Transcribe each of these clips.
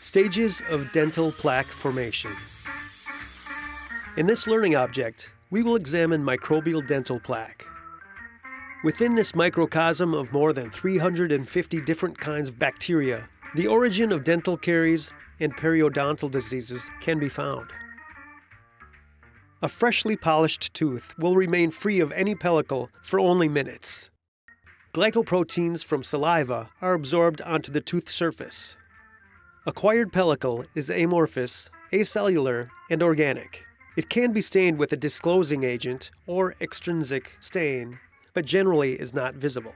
Stages of dental plaque formation. In this learning object, we will examine microbial dental plaque. Within this microcosm of more than 350 different kinds of bacteria, the origin of dental caries and periodontal diseases can be found. A freshly polished tooth will remain free of any pellicle for only minutes. Glycoproteins from saliva are absorbed onto the tooth surface. Acquired pellicle is amorphous, acellular, and organic. It can be stained with a disclosing agent or extrinsic stain, but generally is not visible.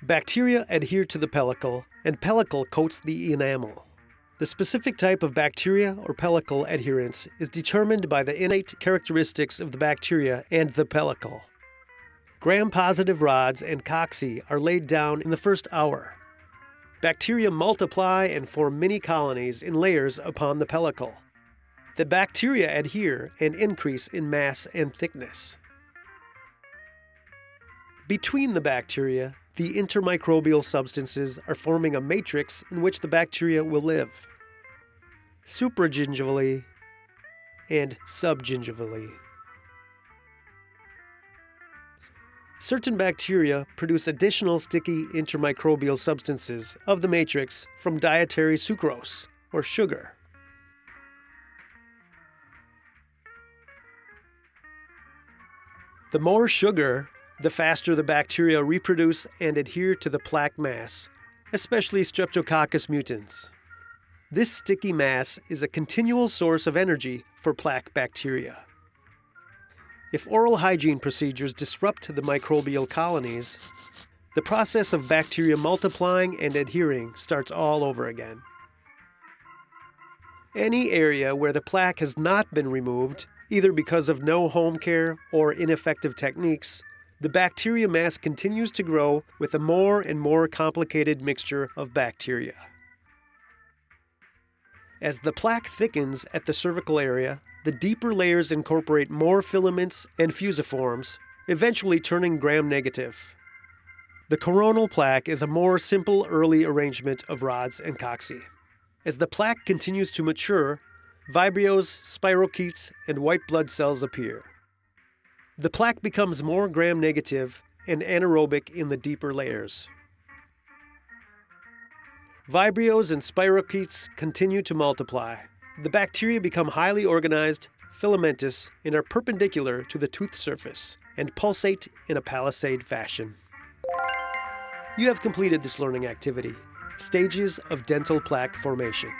Bacteria adhere to the pellicle, and pellicle coats the enamel. The specific type of bacteria or pellicle adherence is determined by the innate characteristics of the bacteria and the pellicle. Gram-positive rods and cocci are laid down in the first hour. Bacteria multiply and form mini colonies in layers upon the pellicle. The bacteria adhere and increase in mass and thickness. Between the bacteria, the intermicrobial substances are forming a matrix in which the bacteria will live. Supragingivally and subgingivally. Certain bacteria produce additional sticky intermicrobial substances of the matrix from dietary sucrose, or sugar. The more sugar the faster the bacteria reproduce and adhere to the plaque mass, especially Streptococcus mutans. This sticky mass is a continual source of energy for plaque bacteria. If oral hygiene procedures disrupt the microbial colonies, the process of bacteria multiplying and adhering starts all over again. Any area where the plaque has not been removed, either because of no home care or ineffective techniques, the bacteria mass continues to grow with a more and more complicated mixture of bacteria. As the plaque thickens at the cervical area, the deeper layers incorporate more filaments and fusiforms, eventually turning gram-negative. The coronal plaque is a more simple early arrangement of rods and cocci. As the plaque continues to mature, vibrios, spirochetes, and white blood cells appear. The plaque becomes more gram-negative and anaerobic in the deeper layers. Vibrios and spirochetes continue to multiply. The bacteria become highly organized, filamentous, and are perpendicular to the tooth surface and pulsate in a palisade fashion. You have completed this learning activity, Stages of Dental Plaque Formation.